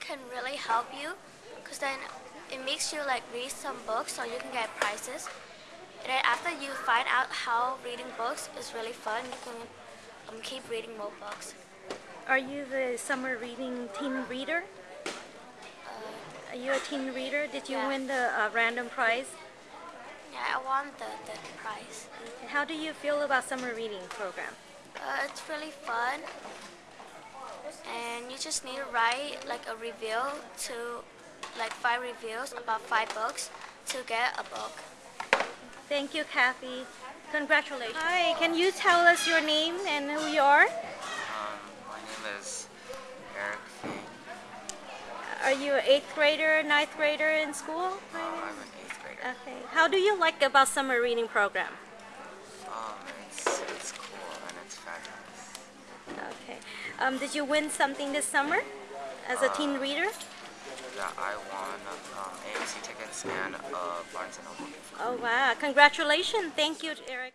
can really help you because then it makes you like read some books so you can get prizes. And then after you find out how reading books is really fun, you can um, keep reading more books. Are you the summer reading teen reader? Are you a teen reader? Did you Yeah. win the uh, random prize? Yeah, I won the, the prize. How do you feel about summer reading program? Uh, it's really fun. And you just need to write like a review to like five reviews about five books to get a book. Thank you, Kathy. Congratulations. Hi, can you tell us your name and who you are? Um, my name is Eric Fang. Are you an eighth grader, ninth grader in school? Uh, I'm an eighth grader. Okay. How do you like about summer reading program? Um, it's, it's cool Um, did you win something this summer as a teen reader? That I won um, AMC tickets and a Barnes & Noble gift card. Oh wow! Congratulations. Thank you, Eric.